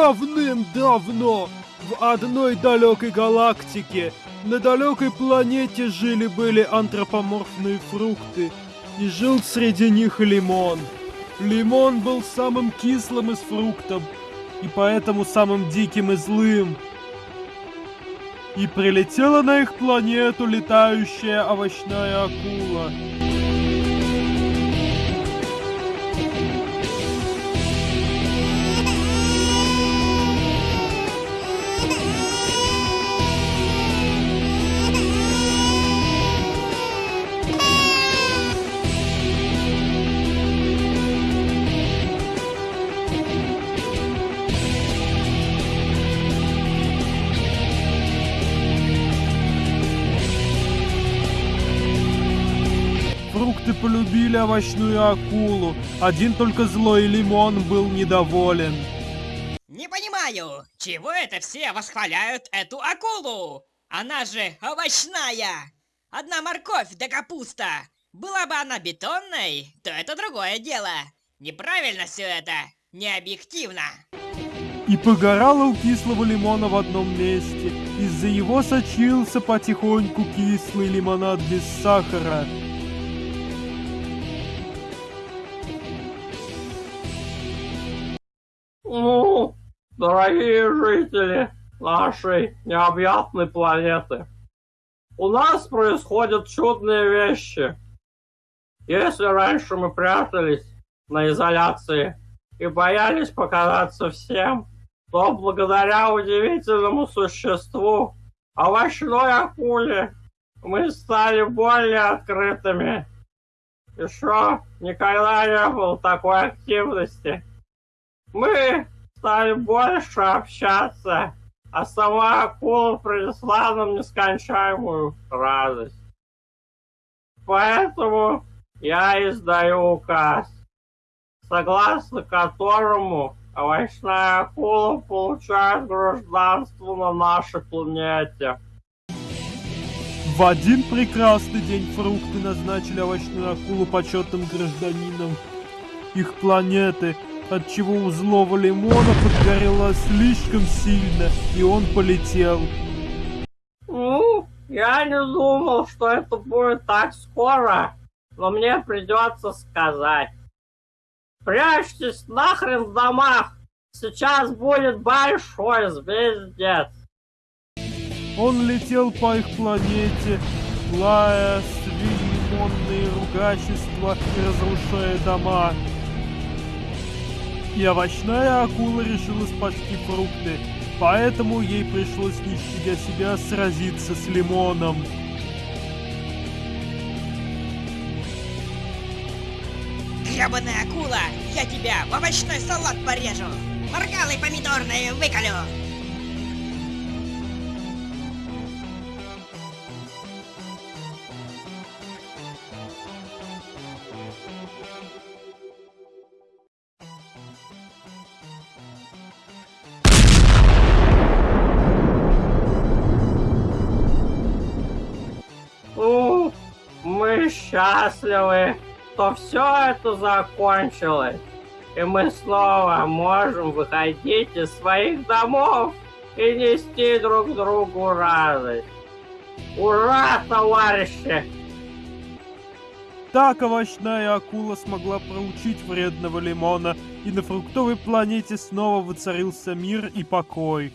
Давным-давно в одной далекой галактике на далекой планете жили-были антропоморфные фрукты, и жил среди них лимон. Лимон был самым кислым из фруктов, и поэтому самым диким и злым. И прилетела на их планету летающая овощная акула. Фрукты полюбили овощную акулу. Один только злой лимон был недоволен. Не понимаю, чего это все восхваляют эту акулу? Она же овощная! Одна морковь да капуста! Была бы она бетонной, то это другое дело. Неправильно все это, не объективно. И погорало у кислого лимона в одном месте. Из-за его сочился потихоньку кислый лимонад без сахара. Ну, дорогие жители нашей необъятной планеты, у нас происходят чудные вещи. Если раньше мы прятались на изоляции и боялись показаться всем, то благодаря удивительному существу, овощной акуле, мы стали более открытыми. Еще никогда не было такой активности. Мы стали больше общаться, а сама акула принесла нам нескончаемую радость. Поэтому я издаю указ, согласно которому овощная акула получает гражданство на нашей планете. В один прекрасный день фрукты назначили овощную акулу почетным гражданином их планеты, отчего у злого лимона подгорело слишком сильно, и он полетел. Ну, я не думал, что это будет так скоро, но мне придется сказать. Прячьтесь нахрен в домах, сейчас будет большой звездец. Он летел по их планете, лая свиньонные ругательства и разрушая дома. И овощная акула решила спасти фрукты, поэтому ей пришлось, не щадя себя, сразиться с лимоном. Гребаная акула, я тебя в овощной салат порежу! Моргалы помидорные выколю! Мы счастливы, что все это закончилось. И мы снова можем выходить из своих домов и нести друг другу радость. Ура, товарищи! Так овощная акула смогла проучить вредного лимона, и на фруктовой планете снова воцарился мир и покой.